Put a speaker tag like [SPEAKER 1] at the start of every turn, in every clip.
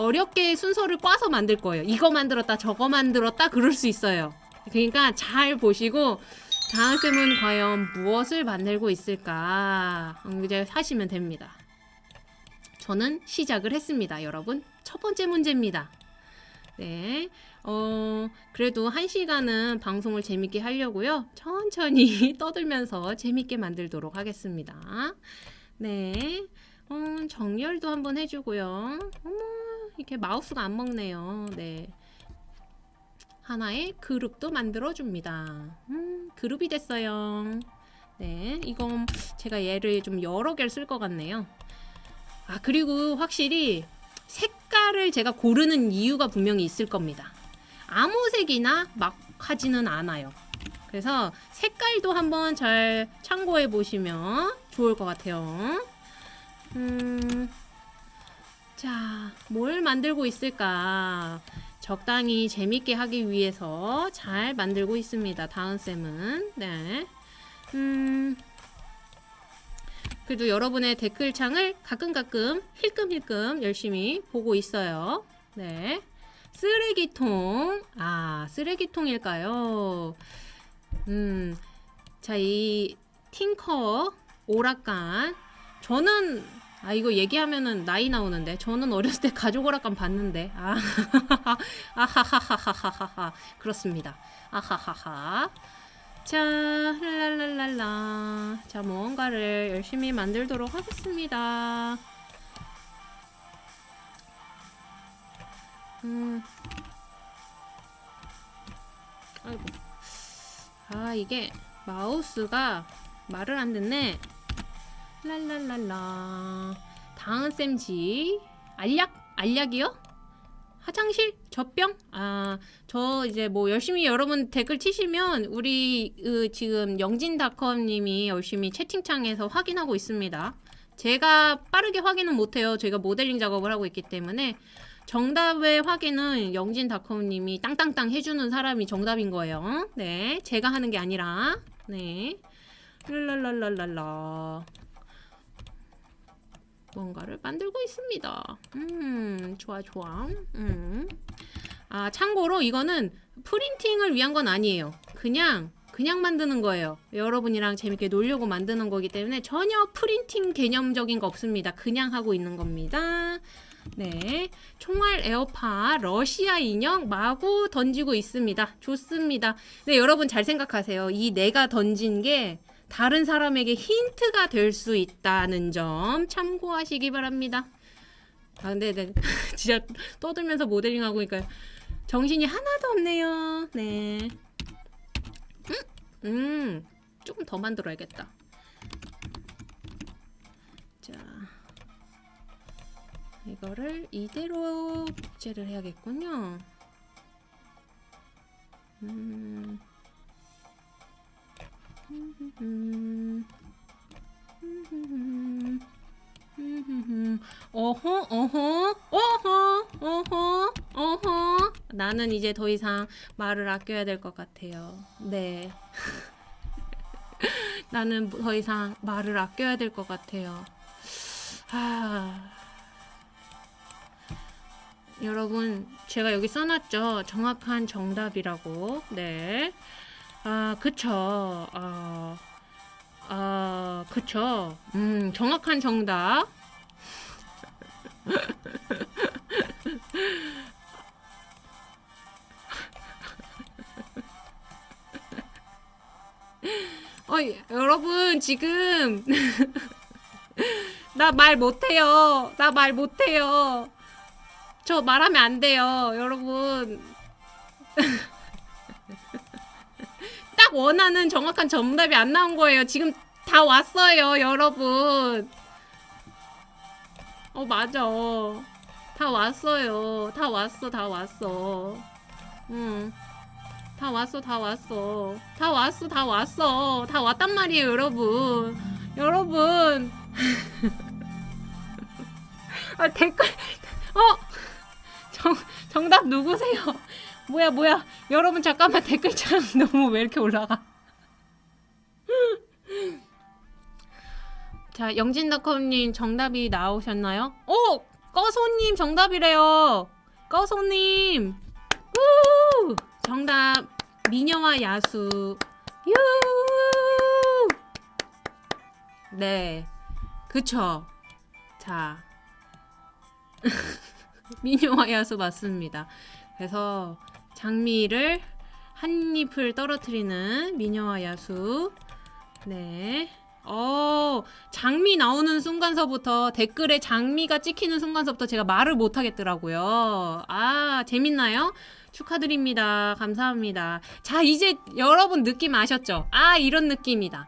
[SPEAKER 1] 어렵게 순서를 꽈서 만들 거예요. 이거 만들었다, 저거 만들었다, 그럴 수 있어요. 그러니까 잘 보시고 다은 쌤은 과연 무엇을 만들고 있을까 음, 이제 하시면 됩니다. 저는 시작을 했습니다, 여러분. 첫 번째 문제입니다. 네. 어, 그래도 한 시간은 방송을 재밌게 하려고요. 천천히 떠들면서 재밌게 만들도록 하겠습니다. 네. 어, 정렬도 한번 해주고요. 어머, 이렇게 마우스가 안 먹네요. 네. 하나의 그룹도 만들어줍니다. 음, 그룹이 됐어요. 네, 이건 제가 얘를 좀 여러 개를 쓸 것 같네요. 아, 그리고 확실히 색깔을 제가 고르는 이유가 분명히 있을 겁니다. 아무 색이나 막 하지는 않아요. 그래서 색깔도 한번 잘 참고해 보시면 좋을 것 같아요. 음, 자, 뭘 만들고 있을까? 적당히 재밌게 하기 위해서 잘 만들고 있습니다. 다은쌤은. 네. 음, 그래도 여러분의 댓글창을 가끔가끔 힐끔힐끔 열심히 보고 있어요. 네. 쓰레기통. 아, 쓰레기통일까요? 음, 자, 이 팅커 오락관. 저는, 아, 이거 얘기하면은 나이 나오는데. 저는 어렸을 때 가족 오락관 봤는데. 아, 아하하하하하하. 그렇습니다. 아하하하. 자, 랄랄랄랄라. 자, 무언가를 열심히 만들도록 하겠습니다. 음. 아이고. 아, 이게 마우스가 말을 안 듣네. 랄랄랄라. 다은쌤 지. 알약? 알약이요? 화장실? 젖병? 아, 저 이제 뭐 열심히 여러분 댓글 치시면 우리 으, 지금 영진닷컴님이 열심히 채팅창에서 확인하고 있습니다. 제가 빠르게 확인은 못해요. 제가 모델링 작업을 하고 있기 때문에 정답의 확인은 영진닷컴님이 땅땅땅 해주는 사람이 정답인 거예요. 네, 제가 하는 게 아니라 네, 랄랄랄랄랄라. 뭔가를 만들고 있습니다. 음, 좋아, 좋아. 음. 아, 참고로 이거는 프린팅을 위한 건 아니에요. 그냥, 그냥 만드는 거예요. 여러분이랑 재밌게 놀려고 만드는 거기 때문에 전혀 프린팅 개념적인 거 없습니다. 그냥 하고 있는 겁니다. 네. 총알 에어파 러시아 인형 마구 던지고 있습니다. 좋습니다. 네, 여러분 잘 생각하세요. 이 내가 던진 게 다른 사람에게 힌트가 될 수 있다는 점 참고하시기 바랍니다. 아 근데 네, 진짜 떠들면서 모델링 하고 있니까 정신이 하나도 없네요. 네. 음, 음 조금 더 만들어야겠다. 자, 이거를 이대로 복제를 해야겠군요. 음. 어허 어허 어허 어허 어허. 나는 이제 더 이상 말을 아껴야 될 것 같아요. 네. 나는 더 이상 말을 아껴야 될 것 같아요. 아. 여러분 제가 여기 써놨죠? 정확한 정답이라고. 네 아, 그쵸. 아, 아, 그쵸. 음, 정확한 정답. 어, 여러분, 지금. 나 말 못해요. 나 말 못해요. 저 말하면 안 돼요, 여러분. 딱 원하는 정확한 정답이 안 나온 거예요. 지금 다 왔어요, 여러분. 어, 맞아. 다 왔어요. 다 왔어, 다 왔어. 응. 다 왔어, 다 왔어. 다 왔어, 다 왔어. 다 왔단 말이에요, 여러분. 여러분. 아, 댓글. 어! 정, 정답 누구세요? 뭐야 뭐야 여러분 잠깐만 댓글창 너무 왜 이렇게 올라가 자 영진닷컴님 정답이 나오셨나요? 오! 꺼소님 정답이래요. 꺼소님. 우! 정답 미녀와 야수. 유! 네. 그쵸. 자. 미녀와 야수 맞습니다. 그래서 장미를 한 잎을 떨어뜨리는 미녀와 야수. 네. 어, 장미 나오는 순간서부터 댓글에 장미가 찍히는 순간서부터 제가 말을 못 하겠더라고요. 아, 재밌나요? 축하드립니다. 감사합니다. 자, 이제 여러분 느낌 아셨죠? 아, 이런 느낌이다.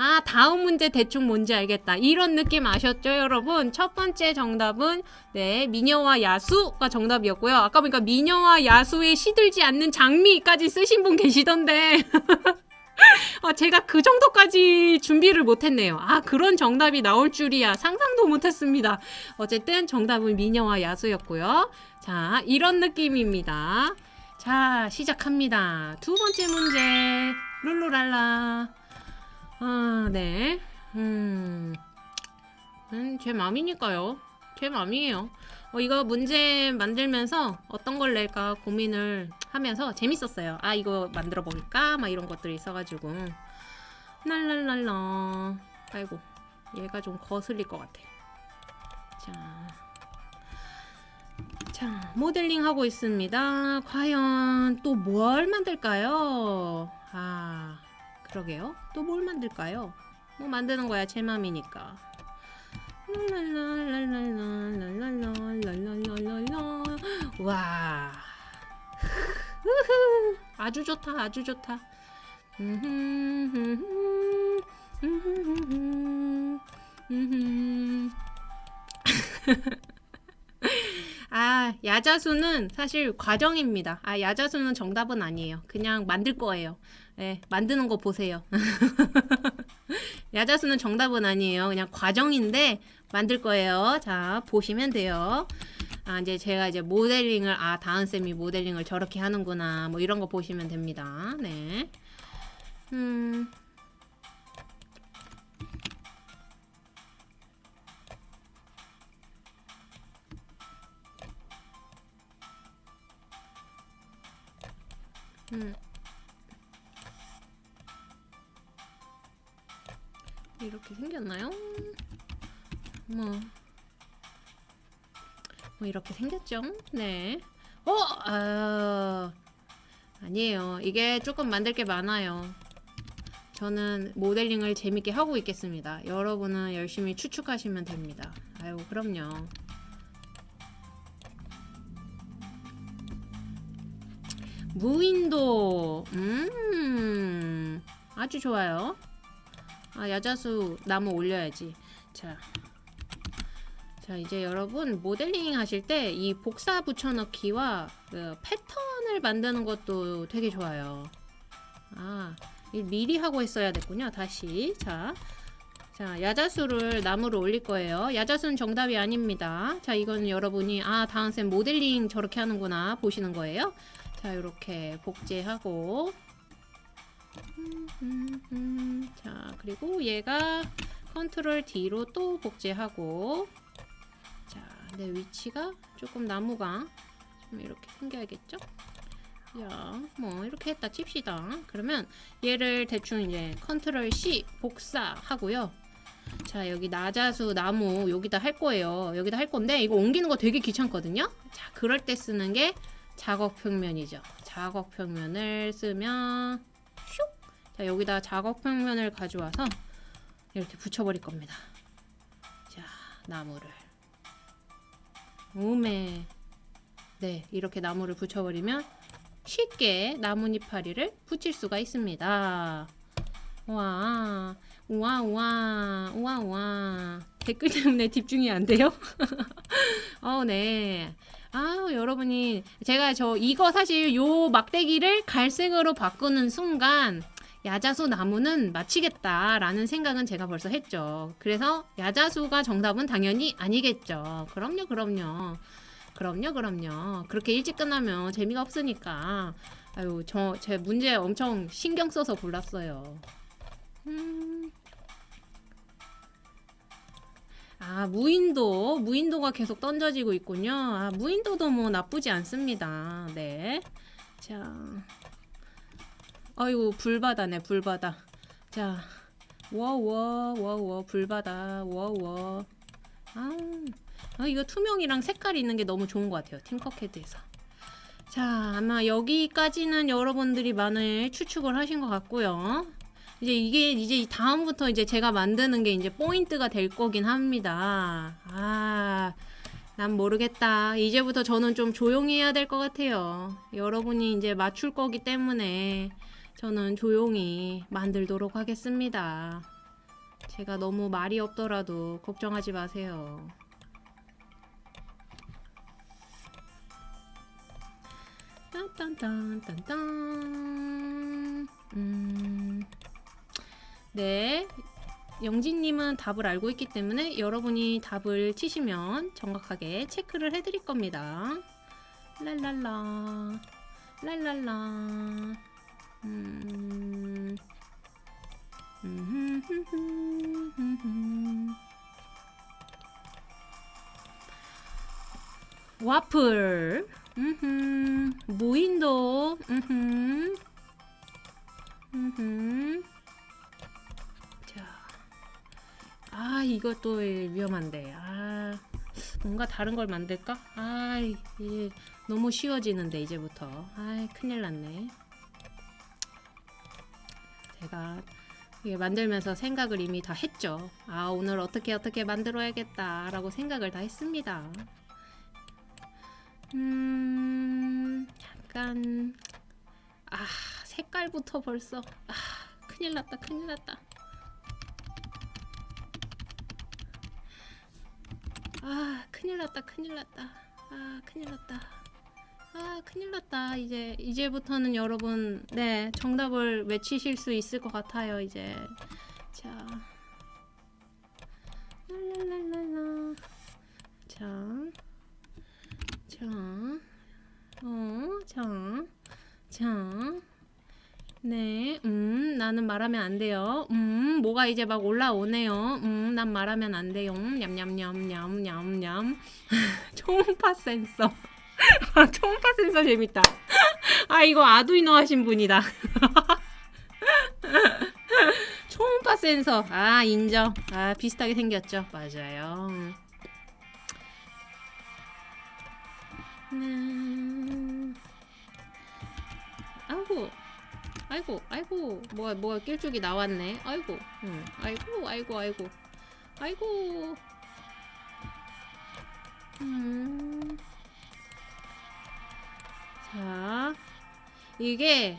[SPEAKER 1] 아, 다음 문제 대충 뭔지 알겠다. 이런 느낌 아셨죠, 여러분? 첫 번째 정답은 네, 미녀와 야수가 정답이었고요. 아까 보니까 미녀와 야수에 시들지 않는 장미까지 쓰신 분 계시던데. 아, 제가 그 정도까지 준비를 못했네요. 아, 그런 정답이 나올 줄이야. 상상도 못했습니다. 어쨌든 정답은 미녀와 야수였고요. 자, 이런 느낌입니다. 자, 시작합니다. 두 번째 문제. 룰루랄라. 아, 네. 음, 음, 제 맘이니까요. 제 맘이에요. 어, 이거 문제 만들면서 어떤 걸 낼까 고민을 하면서 재밌었어요. 아, 이거 만들어 볼까? 막 이런 것들이 있어가지고. 랄랄랄라. 아이고, 얘가 좀 거슬릴 것 같아. 자. 자, 모델링 하고 있습니다. 과연 또 뭘 만들까요? 아, 그러게요. 또 뭘 만들까요? 뭐 만드는 거야 제 맘이니까. 와. 아주 좋다. 아주 좋다. 아, 야자수는 사실 과정입니다. 아, 야자수는 정답은 아니에요. 그냥 만들 거예요. 네, 만드는 거 보세요 야자수는 정답은 아니에요 그냥 과정인데 만들 거예요. 자, 보시면 돼요. 아, 이제 제가 이제 모델링을, 아, 다은쌤이 모델링을 저렇게 하는구나. 뭐 이런 거 보시면 됩니다. 네. 음. 음. 이렇게 생겼나요? 뭐, 뭐 이렇게 생겼죠? 네. 어, 아, 아니에요. 이게 조금 만들 게 많아요. 저는 모델링을 재밌게 하고 있겠습니다. 여러분은 열심히 추측하시면 됩니다. 아유, 그럼요. 무인도, 음, 아주 좋아요. 아, 야자수 나무 올려야지. 자, 자 이제 여러분 모델링 하실 때 이 복사 붙여넣기와 그 패턴을 만드는 것도 되게 좋아요. 아 미리 하고 있어야 됐군요 다시. 자, 자 야자수를 나무로 올릴 거예요. 야자수는 정답이 아닙니다. 자 이건 여러분이 아 다은쌤 모델링 저렇게 하는구나 보시는 거예요. 자 이렇게 복제하고. 자 그리고 얘가 컨트롤 D로 또 복제하고 내 위치가 조금 나무가 좀 이렇게 생겨야겠죠? 야, 뭐 이렇게 했다 칩시다. 그러면 얘를 대충 이제 컨트롤 C 복사하고요. 자, 여기 야자수 나무 여기다 할 거예요. 여기다 할 건데 이거 옮기는 거 되게 귀찮거든요. 자, 그럴 때 쓰는 게 작업 평면이죠. 작업 평면을 쓰면 슉! 자, 여기다 작업 평면을 가져와서 이렇게 붙여버릴 겁니다. 자, 나무를 오메 네 이렇게 나무를 붙여버리면 쉽게 나뭇잎파리를 붙일 수가 있습니다 와 우와 우와 우와 우와 댓글 때문에 집중이 안 돼요? 어, 네. 아, 여러분이 제가 저 이거 사실 요 막대기를 갈색으로 바꾸는 순간 야자수 나무는 마치겠다라는 생각은 제가 벌써 했죠. 그래서 야자수가 정답은 당연히 아니겠죠. 그럼요, 그럼요. 그럼요, 그럼요. 그렇게 일찍 끝나면 재미가 없으니까. 아유, 저 제 문제 엄청 신경 써서 골랐어요. 음. 아 무인도 무인도가 계속 던져지고 있군요. 아 무인도도 뭐 나쁘지 않습니다. 네. 자, 아이고 불바다네 불바다. 자, 워워 워워 불바다 워워. 아, 아 이거 투명이랑 색깔이 있는 게 너무 좋은 것 같아요. 팀커캐드에서. 자, 아마 여기까지는 여러분들이 많이 추측을 하신 것 같고요. 이제 이게 이제 이 다음부터 이제 제가 만드는 게 이제 포인트가 될 거긴 합니다. 아, 난 모르겠다. 이제부터 저는 좀 조용히 해야 될 것 같아요. 여러분이 이제 맞출 거기 때문에 저는 조용히 만들도록 하겠습니다. 제가 너무 말이 없더라도 걱정하지 마세요. 딴딴딴딴딴. 음... 네. 영진님은 답을 알고 있기 때문에 여러분이 답을 치시면 정확하게 체크를 해드릴 겁니다. 랄랄라. 랄랄라 음... 와플 음흠. 무인도 음흠. 음흠. 자. 아, 이것도 위험한데. 아. 뭔가 다른 걸 만들까? 아, 너무 쉬워지는데 이제부터. 아, 큰일 났네. 제가 만들면서 생각을 이미 다 했죠. 아, 오늘 어떻게 어떻게 만들어야겠다 라고 생각을 다 했습니다. 음, 약간 아 색깔부터 벌써 아 큰일 났다 큰일 났다 아 큰일 났다 큰일 났다 아 큰일 났다 아 큰일 났다 이제 이제부터는 여러분 네 정답을 외치실 수 있을 것 같아요 이제 자 랄랄랄랄라 자 자, 어, 자, 자, 네, 음, 나는 말하면 안 돼요. 음, 뭐가 이제 막 올라오네요. 음, 난 말하면 안 돼요. 냠냠냠냠냠냠. 초음파 센서. 아, 초음파 센서 재밌다. 아, 이거 아두이노 하신 분이다. 초음파 센서. 아, 인정. 아, 비슷하게 생겼죠. 맞아요. 네. 아이고, 아이고, 아이고, 뭐가 뭐가 낄쭉이 나왔네. 아이고, 응. 아이고, 아이고, 아이고, 아이고. 음. 자, 이게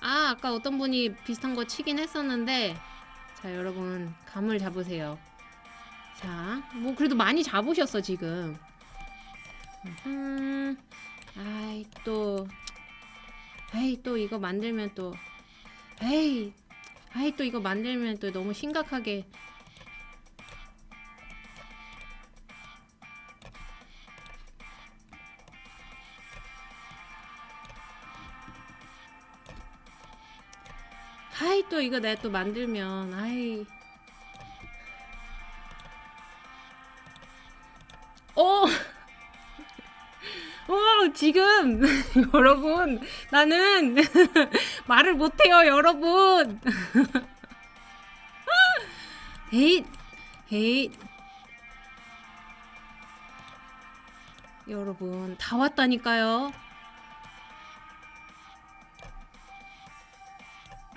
[SPEAKER 1] 아, 아까 어떤 분이 비슷한 거 치긴 했었는데, 자, 여러분 감을 잡으세요. 자, 뭐 그래도 많이 잡으셨어 지금. 음, 아이 또, 아이 또 이거 만들면 또, 에이, 아이 또 이거 만들면 또 너무 심각하게. 아이 또 이거 내가 또 만들면 아이. 어! 어, 지금. 여러분 나는 말을 못해요 여러분. 에잇 에잇. 여러분 다 왔다니까요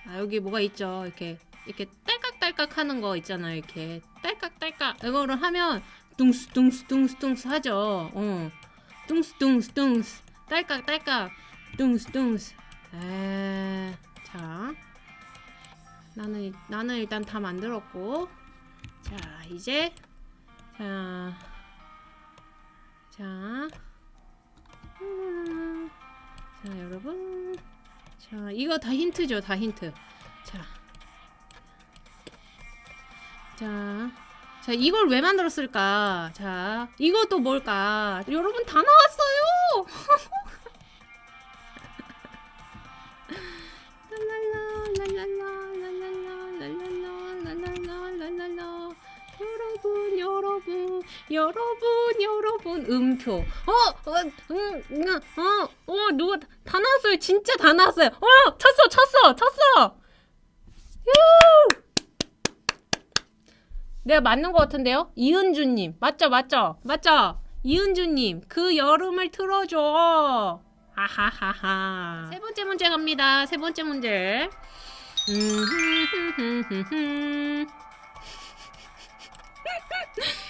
[SPEAKER 1] 아 여기 뭐가 있죠 이렇게 이렇게 딸깍딸깍 하는 거 있잖아요 이렇게 딸깍딸깍 이거를 하면 뚱스 뚱스 뚱스 뚱스 하죠. 어. 뚱스 뚱스 뚱스 딸깍 딸깍 뚱스 뚱스. 에. 자. 나는 나는 일단 다 만들었고. 자, 이제 자. 자. 음. 자, 여러분. 자, 이거 다 힌트죠. 다 힌트. 자. 자. 자, 이걸 왜 만들었을까? 자, 이것도 뭘까? 여러분 다 나왔어요! 랄랄라, 랄랄라, 여러분 여러분 여러분. 음표. 어, 어어음어어 누가 다- 다 나왔어요. 진짜 다 나왔어요. 어 쳤어 쳤어 쳤어. 유 내가 맞는 것 같은데요? 이은주님. 맞죠 맞죠? 맞죠? 이은주님 그 여름을 틀어줘. 하하하하. 세 번째 문제 갑니다. 세 번째 문제. 음,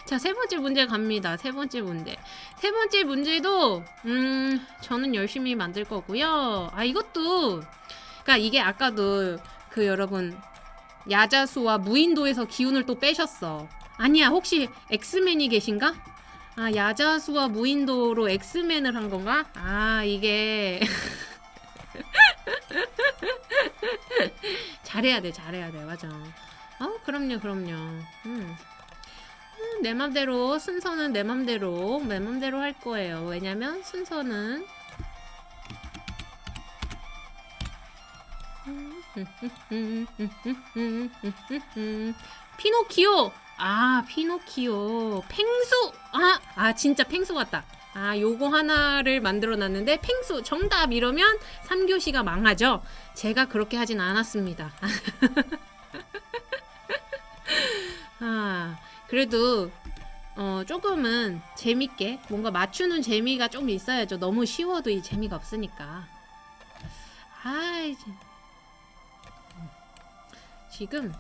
[SPEAKER 1] 자, 세 번째 문제 갑니다. 세 번째 문제. 세 번째 문제도, 음, 저는 열심히 만들 거고요. 아, 이것도, 그니까 이게 아까도 그 여러분, 야자수와 무인도에서 기운을 또 빼셨어. 아니야, 혹시 엑스맨이 계신가? 아, 야자수와 무인도로 엑스맨을 한 건가? 아, 이게. 잘해야 돼, 잘해야 돼, 맞아. 어, 그럼요, 그럼요. 음. 음, 내 맘대로 순서는 내 맘대로 내 맘대로 할 거예요. 왜냐면 순서는 피노키오! 아 피노키오. 펭수! 아, 아 진짜 펭수 같다. 아 요거 하나를 만들어 놨는데 펭수 정답 이러면 3교시가 망하죠. 제가 그렇게 하진 않았습니다. 아 그래도 어 조금은 재밌게 뭔가 맞추는 재미가 좀 있어야죠. 너무 쉬워도 이 재미가 없으니까. 아이 진- 지금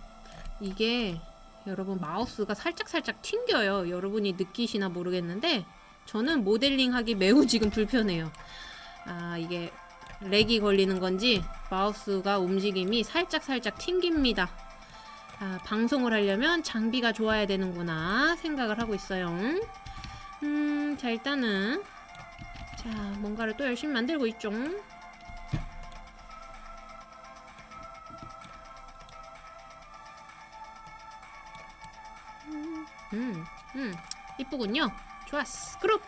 [SPEAKER 1] 이게 여러분 마우스가 살짝살짝 튕겨요. 여러분이 느끼시나 모르겠는데 저는 모델링 하기 매우 지금 불편해요. 아 이게 렉이 걸리는 건지 마우스가 움직임이 살짝살짝 튕깁니다 아, 방송을 하려면 장비가 좋아야 되는구나 생각을 하고 있어요. 음, 자 일단은 자 뭔가를 또 열심히 만들고 있죠. 음, 음, 이쁘군요. 좋았어. 그룹.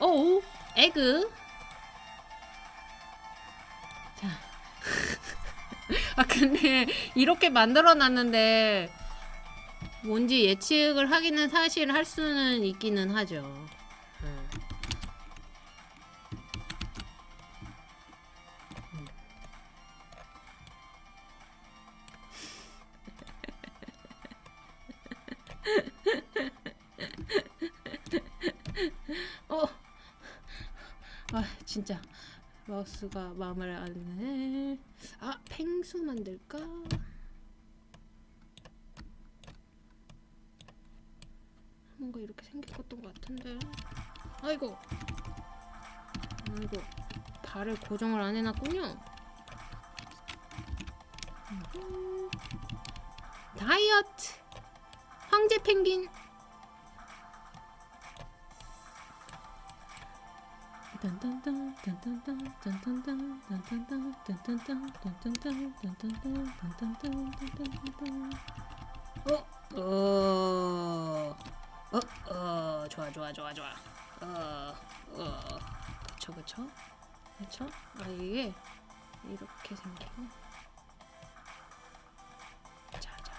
[SPEAKER 1] 오, 에그. 자. 아 근데 이렇게 만들어 놨는데 뭔지 예측을 하기는 사실 할 수는 있기는 하죠. 음. 음. 어, 아 진짜 마우스가 마음을 안 해. 아, 펭수 만들까? 뭔가 이렇게 생겼던 것 같은데. 아이고. 아이고. 발을 고정을 안 해놨군요. 다이어트. 황제 펭귄. 어, 어, 어, 어, 좋아, 좋아, 좋아, 좋아. 어, 어, 그쵸, 그쵸, 그쵸. 아 이게 이렇게 생기고. 자, 자,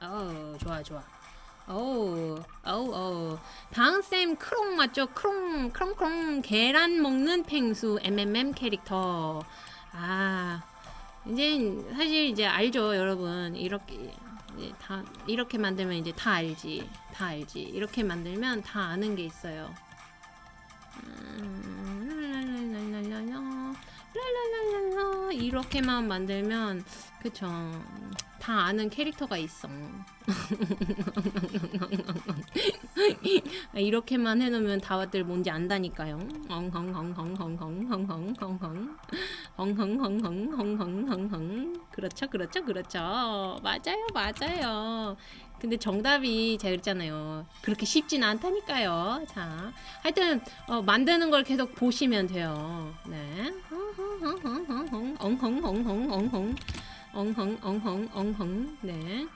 [SPEAKER 1] 자. 어, 좋아, 좋아. 어우, 어우, 어우. 다은쌤 크롱 맞죠? 크롱, 크롱, 크롱. 계란 먹는 펭수 MMM 캐릭터. 아, 이제 사실 이제 알죠, 여러분. 이렇게 이제 다 이렇게 만들면 이제 다 알지, 다 알지. 이렇게 만들면 다 아는 게 있어요. 음. 이렇게만 만들면 그쵸. 다 아는 캐릭터가 있어. 이렇게만 해놓으면 다들 뭔지 안다니까요. 그렇죠 그렇죠 그렇죠 맞아요 맞아요 근데 정답이 제가 그랬잖아요 그렇게 쉽진 않다니까요 자 하여튼 어, 만드는 걸 계속 보시면 돼요 네 엉헝헝헝헝헝 엉 헝 엉헝 엉헝 네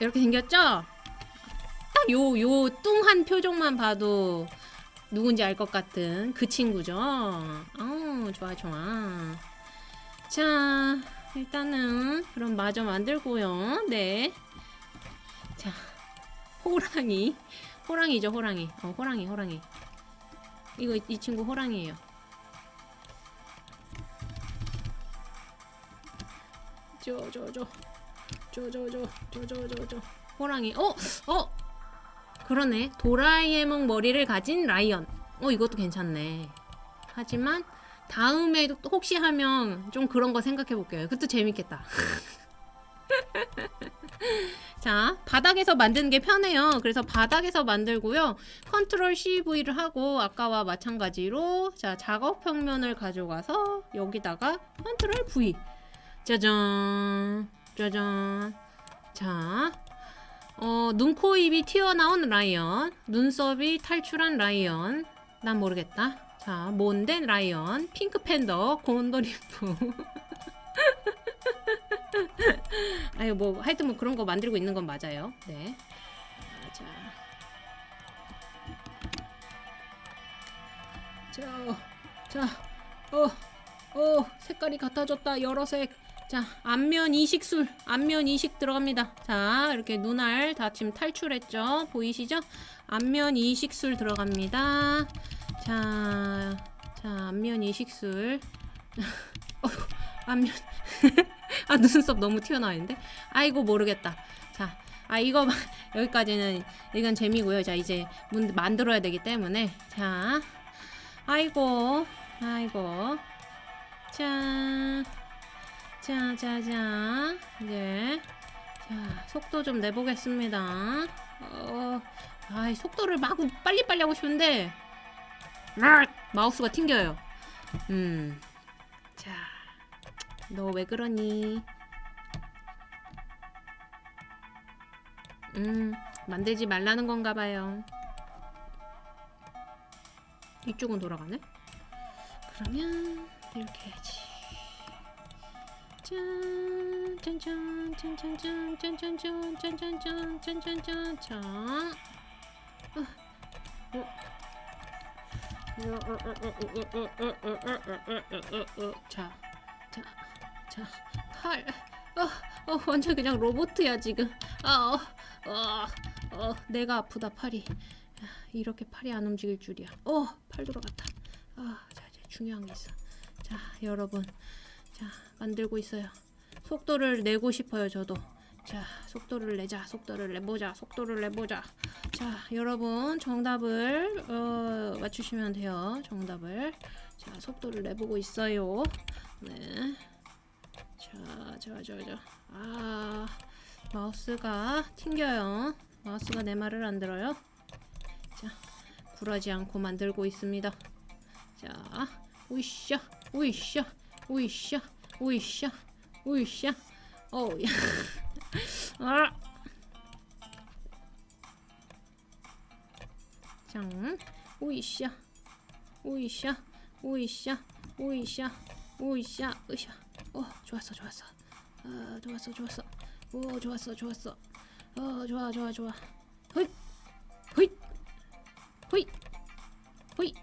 [SPEAKER 1] 이렇게 생겼죠? 딱 요 요 뚱한 표정만 봐도 누군지 알 것 같은 그 친구죠. 어, 좋아 좋아. 자, 일단은 그럼 마저 만들고요. 네. 자, 호랑이. 호랑이죠, 호랑이. 어, 호랑이, 호랑이. 이거 이 친구 호랑이에요. 저, 저, 저. 호랑이. 어, 어. 그러네. 도라에몽 머리를 가진 라이언. 어, 이것도 괜찮네. 하지만 다음에 또 혹시 하면 좀 그런 거 생각해 볼게요. 그것도 재밌겠다. 자, 바닥에서 만드는 게 편해요. 그래서 바닥에서 만들고요. 컨트롤 CV를 하고 아까와 마찬가지로 자, 작업 평면을 가져가서 여기다가 컨트롤 V. 짜잔. 짜잔. 자. 어, 눈, 코, 입이 튀어나온 라이언. 눈썹이 탈출한 라이언. 난 모르겠다. 자, 몬덴 라이언, 핑크 팬더, 곤도리프. 아유, 뭐, 하여튼 뭐 그런 거 만들고 있는 건 맞아요. 네. 아, 자. 자, 자, 어, 어, 색깔이 같아졌다. 여러 색. 자, 앞면 이식술, 앞면 이식 들어갑니다. 자, 이렇게 눈알 다 지금 탈출했죠? 보이시죠? 앞면 이식술 들어갑니다. 자, 자, 앞면 이식술. 어휴, 앞면. 아, 눈썹 너무 튀어나와 있는데? 아이고, 모르겠다. 자, 아, 이거, 여기까지는, 이건 재미고요. 자, 이제 문, 만들어야 되기 때문에. 자, 아이고, 아이고. 자, 자, 자, 자. 이제. 자, 속도 좀 내보겠습니다. 어, 아, 속도를 막 빨리빨리 하고 싶은데, 마우스가 튕겨요. 음. 자, 너 왜 그러니? 음, 만들지 말라는 건가 봐요. 이쪽은 돌아가네? 그러면 이렇게 해야지. 짠, 짠짠, 짠짠짠, 짠짠짠, 짠짠짠, 짠짠짠, 자. 어, 어. 자, 자, 자, 팔. 어, 어, 완전 그냥 로봇이야 지금. 아, 어, 어, 어, 내가 아프다 팔이. 이렇게 팔이 안 움직일 줄이야. 어, 팔 돌아갔다. 아, 자, 이제 중요한 게 있어. 자, 여러분, 자, 만들고 있어요. 속도를 내고 싶어요, 저도. 자, 속도를 내자, 속도를 내보자, 속도를 내보자. 자, 여러분 정답을 어, 맞추시면 돼요. 정답을. 자, 속도를 내보고 있어요. 네. 자, 자, 자, 자. 아, 마우스가 튕겨요. 마우스가 내 말을 안 들어요. 자, 굴하지 않고 만들고 있습니다. 자, 우이샤, 우이샤, 오이샤 오이샤 오이샤 어우야 아. 장 오이샤 오이샤 오이샤 오이샤 오이샤 으샤 어 좋았어 좋았어. 어 좋았어 좋았어. 오 좋았어 좋았어. 어 좋아 좋아 좋아. 호이 호이 호이 호이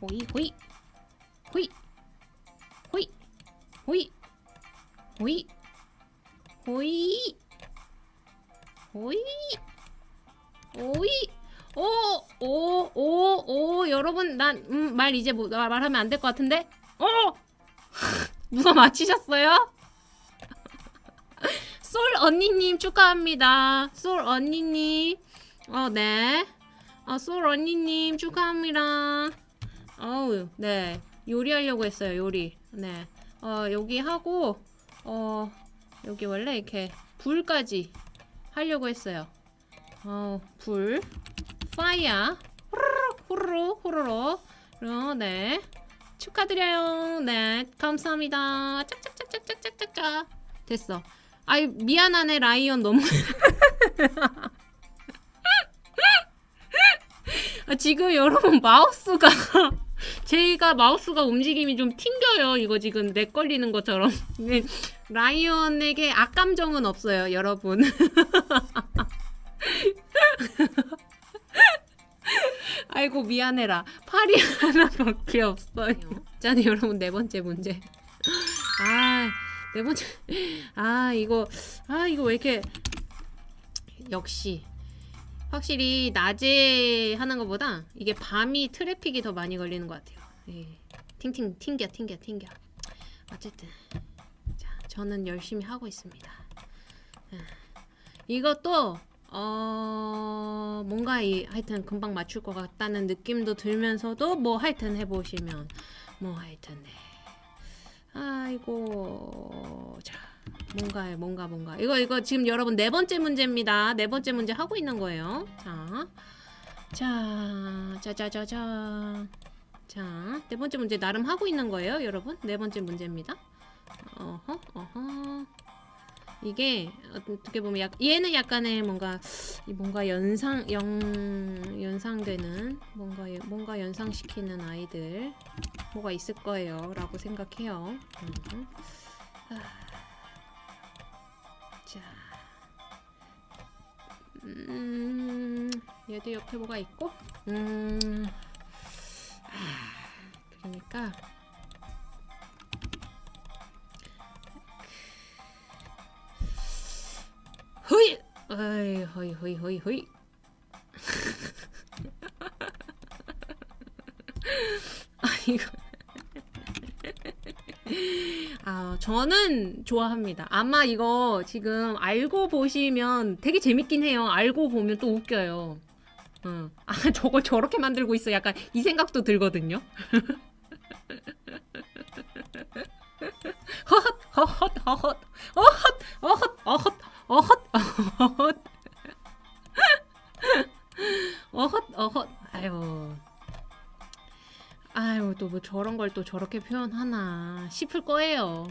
[SPEAKER 1] 호이 호이 호이 호잇, 호잇, 호잇, 호잇, 호잇. 오, 오, 오, 오, 여러분, 난, 음, 말 이제 뭐, 말- 말하면 안 될 것 같은데? 어! 누가 맞히셨어요? 솔 언니님 축하합니다. 솔 언니님. 어, 네. 어, 솔 언니님 축하합니다. 어우, 네. 요리하려고 했어요, 요리. 네. 어, 여기 하고, 어, 여기 원래 이렇게 불까지 하려고 했어요. 어, 불. 파이어. 후루룩 후루룩 어, 네. 축하드려요. 네 감사합니다. 짝짝짝짝짝짝짝. 됐어. 아이 미안하네 라이언 너무. 아, 지금 여러분 마우스가 제가 마우스가 움직임이 좀 튕겨요. 이거 지금 렉 걸리는 것처럼. 네, 라이언에게 악감정은 없어요 여러분. 아이고 미안해라. 팔이 하나밖에 없어요. 자 여러분 네 번째 문제. 아 네 번째. 아 이거 아 이거 왜 이렇게 역시 확실히 낮에 하는 것보다 이게 밤이 트래픽이 더 많이 걸리는 것 같아요. 예. 팅팅 튕겨 튕겨 튕겨. 어쨌든 자 저는 열심히 하고 있습니다. 예. 이것도 어 뭔가 이 하여튼 금방 맞출 것 같다는 느낌도 들면서도 뭐 하여튼 해보시면 뭐 하여튼 네. 아이고 자 뭔가 뭔가 뭔가 이거 이거 지금 여러분 네 번째 문제입니다 네 번째 문제 하고 있는 거예요 자자 짜자자자 자 네 번째 문제 나름 하고 있는 거예요 여러분 네 번째 문제입니다 어허 어허 이게 어떻게 보면 약, 얘는 약간의 뭔가 뭔가 연상 영 연상되는 뭔가 뭔가 연상시키는 아이들 뭐가 있을 거예요 라고 생각해요. 음. 아. 음, 얘도 옆에 뭐가 있고, 음, 아, 그러니까. 허이! 어이, 허이, 허이, 허이, 허이. 아, 이거. 저는 좋아합니다. 아마 이거 지금 알고 보시면 되게 재밌긴 해요. 알고 보면 또 웃겨요. 응. 아, 저걸 저렇게 만들고 있어. 약간 이 생각도 들거든요. 허헛, 허헛, 허헛, 어헛, 어헛, 어헛, 어헛, 어헛. 어헛, 어헛. 아유. 아유 또 뭐 저런 걸 또 저렇게 표현하나 싶을 거예요.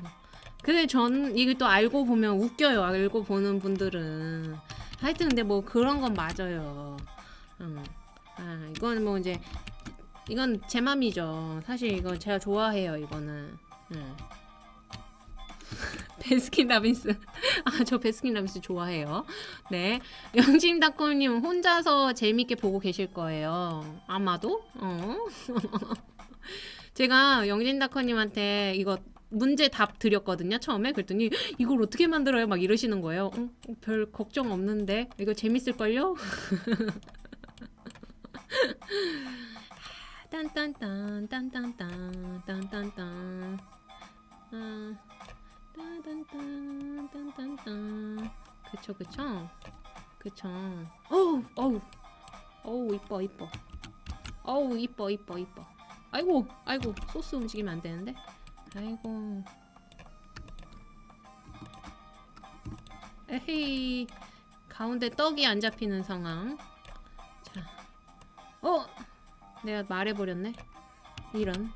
[SPEAKER 1] 근데 전 이걸 또 알고 보면 웃겨요. 알고 보는 분들은 하여튼 근데 뭐 그런 건 맞아요. 음. 아 이건 뭐 이제 이건 제 맘이죠. 사실 이거 제가 좋아해요. 이거는. 음. 베스킨라빈스 아 저 베스킨라빈스 좋아해요 네 영심닷컴님 혼자서 재밌게 보고 계실 거예요 아마도 어 제가 영진닷컴님한테 이거 문제 답 드렸거든요 처음에 그랬더니 이걸 어떻게 만들어요 막 이러시는 거예요 어, 별 걱정 없는데 이거 재밌을걸요 딴딴딴 딴딴딴 딴딴딴 아 따단딴 딴딴딴 그쵸 그쵸 그쵸 어우 어우 어우 이뻐 이뻐 어우 이뻐 이뻐 이뻐 아이고 아이고 소스 움직이면 안 되는데 아이고. 에헤이. 가운데 떡이 안 잡히는 상황. 자. 어! 내가 말해버렸네. 이런.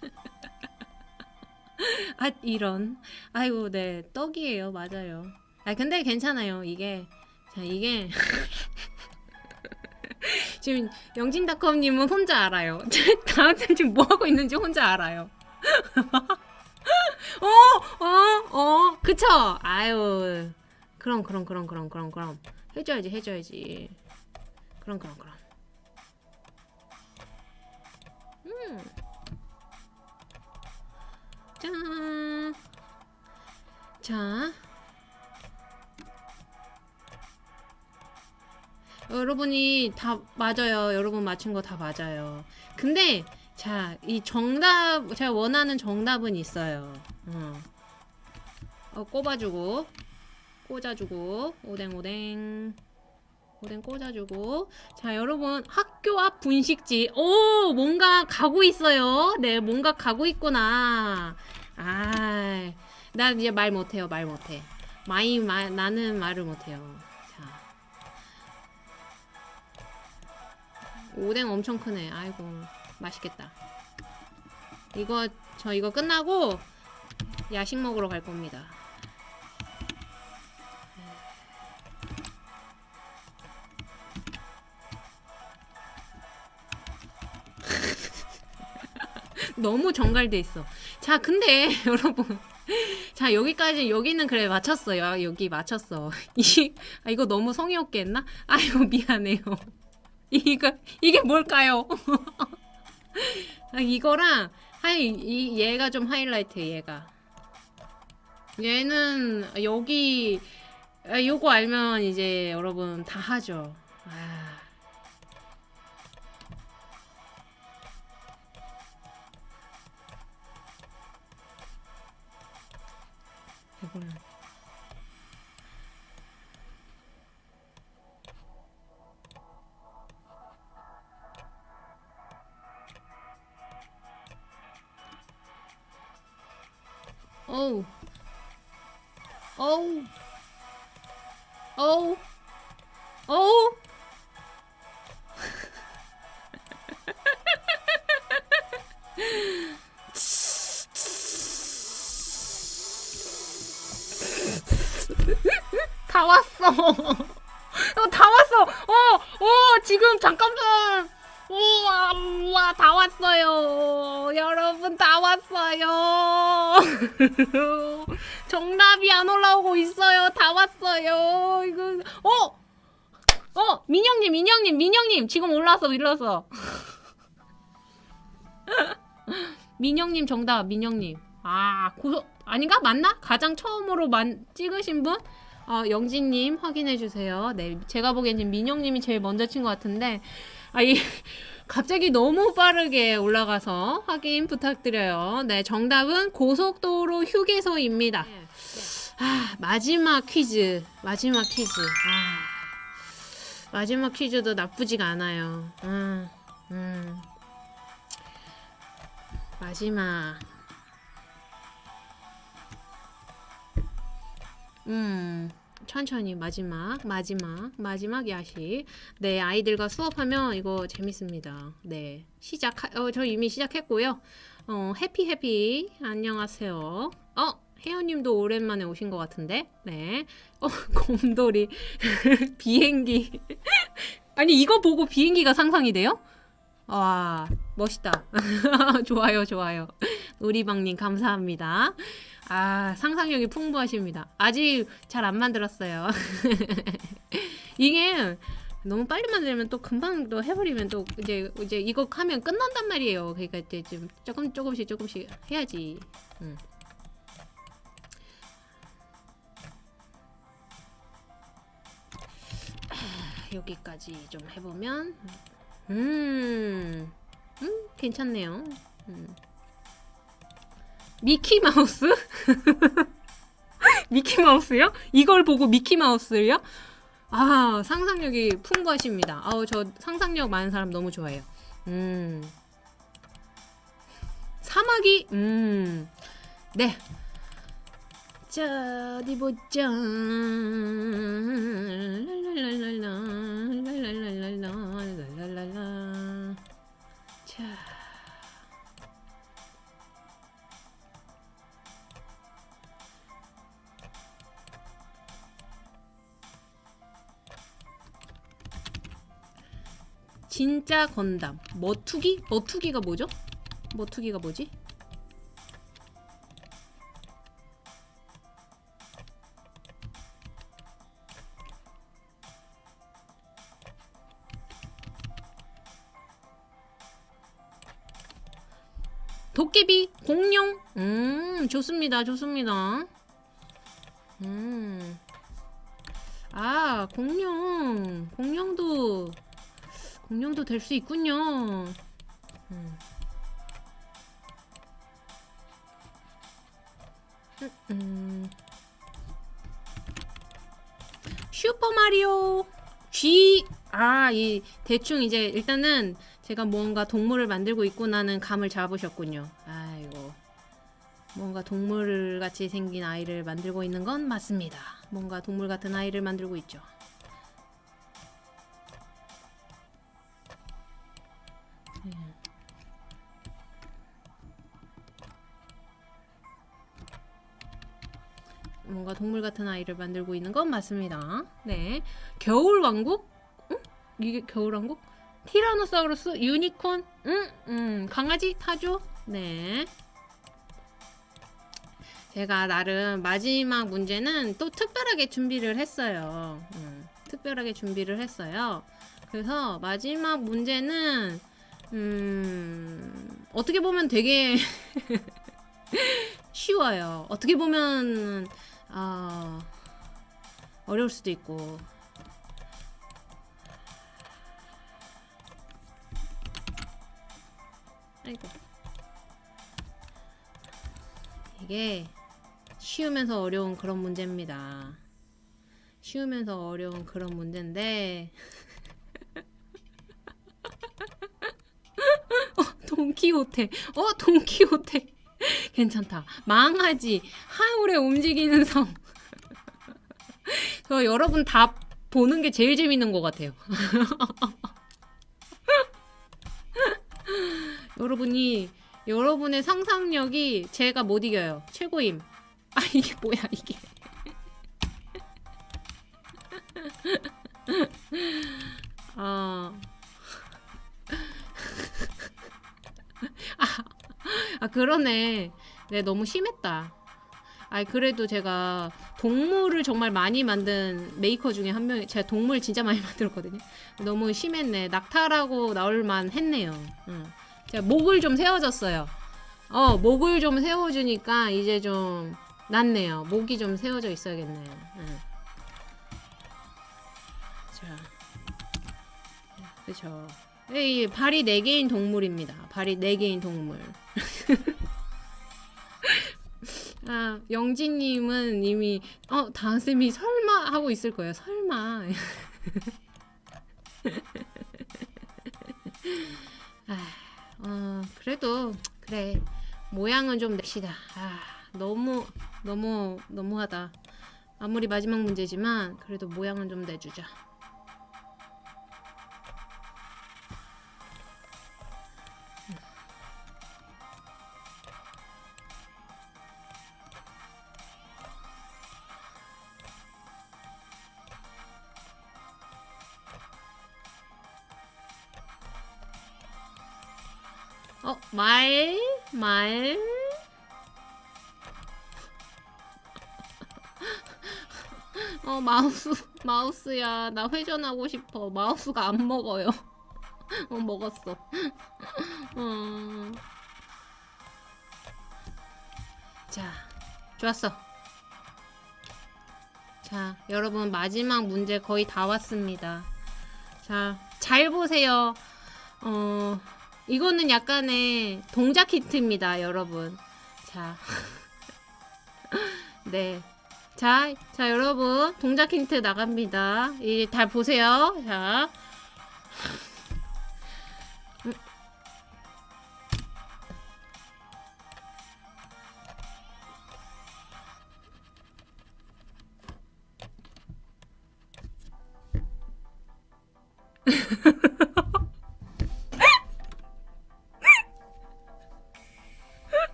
[SPEAKER 1] 아 이런. 아이고 네. 떡이에요. 맞아요. 아 근데 괜찮아요 이게 자 이게 지금 영진닷컴님은 혼자 알아요 다들 지금 뭐하고 있는지 혼자 알아요 어, 어, 어, 그쵸? 아유, 그럼, 그럼, 그럼, 그럼, 그럼, 그럼. 해줘야지, 해줘야지. 그럼, 그럼, 그럼. 음. 짠. 자. 여러분이 다 맞아요. 여러분 맞춘 거 다 맞아요. 근데 자, 이 정답 제가 원하는 정답은 있어요. 어. 어 꼽아주고 꽂아주고 오뎅 오뎅 오뎅 꽂아주고 자 여러분 학교 앞 분식집 오 뭔가 가고 있어요 네 뭔가 가고 있구나 아나 이제 말 못해요 말 못해 마이 마, 나는 말을 못해요 오뎅 엄청 크네 아이고 맛있겠다 이거 저 이거 끝나고 야식 먹으러 갈 겁니다 너무 정갈돼 있어. 자, 근데 여러분. 자, 여기까지 여기는 그래 맞췄어요. 여기 맞췄어. 이 아, 이거 너무 성의 없게 했나? 아이고 미안해요. 이거 이게 뭘까요? 아, 이거랑 하이 이 얘가 좀 하이라이트 얘가. 얘는 여기 아, 요거 알면 이제 여러분 다 하죠. 아. 이거는 어우 어우 어우 어우 다 왔어. 어, 다 왔어. 어, 어, 지금 잠깐만. 우와, 우와, 다 왔어요. 여러분, 다 왔어요. 정답이 안 올라오고 있어요. 다 왔어요. 이거, 어! 어, 민영님, 민영님, 민영님. 지금 올라왔어, 올라왔어. 민영님 정답, 민영님. 아, 고소, 아닌가? 맞나? 가장 처음으로 만, 찍으신 분? 어, 영진님 확인해 주세요. 네, 제가 보기엔 지금 민영님이 제일 먼저 친 것 같은데, 아, 이, 갑자기 너무 빠르게 올라가서 확인 부탁드려요. 네, 정답은 고속도로 휴게소입니다. 아, 마지막 퀴즈. 마지막 퀴즈. 아, 마지막 퀴즈도 나쁘지가 않아요. 음, 음. 마지막. 음, 천천히 마지막, 마지막, 마지막 야식. 네, 아이들과 수업하면 이거 재밌습니다. 네, 시작, 어, 저 이미 시작했고요. 어, 해피 해피, 안녕하세요. 어, 혜연님도 오랜만에 오신 것 같은데, 네. 어, 곰돌이, 비행기. 아니, 이거 보고 비행기가 상상이 돼요? 와, 멋있다. 좋아요, 좋아요. 우리방님 감사합니다. 아, 상상력이 풍부하십니다. 아직 잘 안 만들었어요. 이게 너무 빨리 만들면 또 금방 또 해버리면 또 이제 이제 이거 하면 끝난단 말이에요. 그러니까 이제 좀 조금 조금씩 조금씩 해야지. 음. 아, 여기까지 좀 해보면 음, 음 괜찮네요. 음. 미키 마우스? 미키 마우스요? 이걸 보고 미키 마우스요? 아 상상력이 풍부하십니다. 아우 저 상상력 많은 사람 너무 좋아해요. 음 사마귀 음 네. 자 어디 보자. 랄랄랄랄라 랄랄랄랄라 랄랄랄라 진짜 건담 머투기? 머투기가 뭐죠? 머투기가 뭐지? 도깨비 공룡 음 좋습니다 좋습니다 음아 공룡 공룡도 공룡도 될 수 있군요. 음. 음. 슈퍼 마리오 G 아 이 대충 이제 일단은 제가 뭔가 동물을 만들고 있구나는 감을 잡으셨군요. 아이고 뭔가 동물 같이 생긴 아이를 만들고 있는 건 맞습니다. 뭔가 동물 같은 아이를 만들고 있죠. 동물 같은 아이를 만들고 있는 건 맞습니다. 네. 겨울 왕국? 응? 이게 겨울 왕국? 티라노사우루스, 유니콘, 응, 음, 강아지 타조. 네. 제가 나름 마지막 문제는 또 특별하게 준비를 했어요. 음, 특별하게 준비를 했어요. 그래서 마지막 문제는 음, 어떻게 보면 되게 쉬워요. 어떻게 보면 아 어려울 수도 있고. 아이고. 이게 쉬우면서 어려운 그런 문제입니다. 쉬우면서 어려운 그런 문제인데 어, 돈키호테 어 돈키호테 괜찮다. 망하지. 하울의 움직이는 성. 저 여러분 다 보는 게 제일 재밌는 것 같아요. 여러분이 여러분의 상상력이 제가 못 이겨요. 최고임. 아 이게 뭐야 이게. 아. 아, 아 그러네. 네 너무 심했다. 아 그래도 제가 동물을 정말 많이 만든 메이커 중에 한 명이 제가 동물 진짜 많이 만들었거든요. 너무 심했네. 낙타라고 나올만 했네요. 응. 제가 목을 좀 세워줬어요. 어 목을 좀 세워주니까 이제 좀 낫네요. 목이 좀 세워져 있어야겠네. 응. 자, 그쵸. 이 발이 4개인 동물입니다. 발이 4개인 동물. 아, 영진님은 이미, 어, 다은쌤이 설마 하고 있을 거예요. 설마. 아, 어, 그래도, 그래. 모양은 좀 냅시다. 아, 너무, 너무, 너무하다. 아무리 마지막 문제지만, 그래도 모양은 좀 내주자. 말, 말. 어, 마우스, 마우스야. 나 회전하고 싶어. 마우스가 안 먹어요. 어, 먹었어. 어. 자, 좋았어. 자, 여러분, 마지막 문제 거의 다 왔습니다. 자, 잘 보세요. 어, 이거는 약간의 동작 힌트입니다, 여러분. 자. 네. 자, 자, 여러분. 동작 힌트 나갑니다. 이제 다 보세요. 자.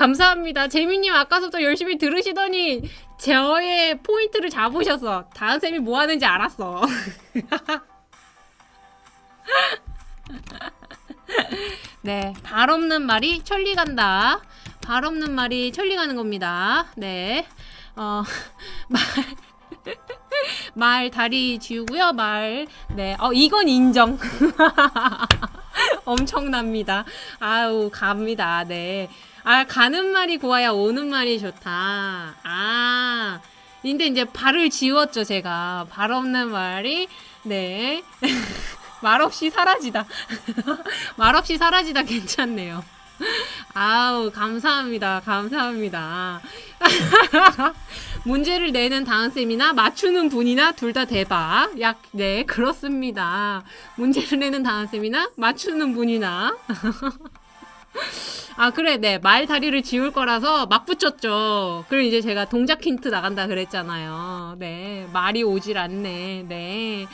[SPEAKER 1] 감사합니다. 재민님 아까부터 열심히 들으시더니 저의 포인트를 잡으셔서 다은 쌤이 뭐 하는지 알았어. 네, 발 없는 말이 천리 간다. 발 없는 말이 천리 가는 겁니다. 네, 어, 말. 말 다리 지우고요. 말. 네. 어 이건 인정. 엄청납니다. 아우 갑니다. 네. 아 가는 말이 고와야 오는 말이 좋다. 아. 근데 이제 발을 지웠죠, 제가. 발 없는 말이 네. 말 없이 사라지다. 말 없이 사라지다 괜찮네요. 아우 감사합니다. 감사합니다. 문제를 내는 다은쌤이나 맞추는 분이나 둘 다 대박. 약, 네, 그렇습니다. 문제를 내는 다은쌤이나 맞추는 분이나. 아, 그래, 네. 말 다리를 지울 거라서 막 붙였죠. 그럼 이제 제가 동작 힌트 나간다 그랬잖아요. 네. 말이 오질 않네. 네.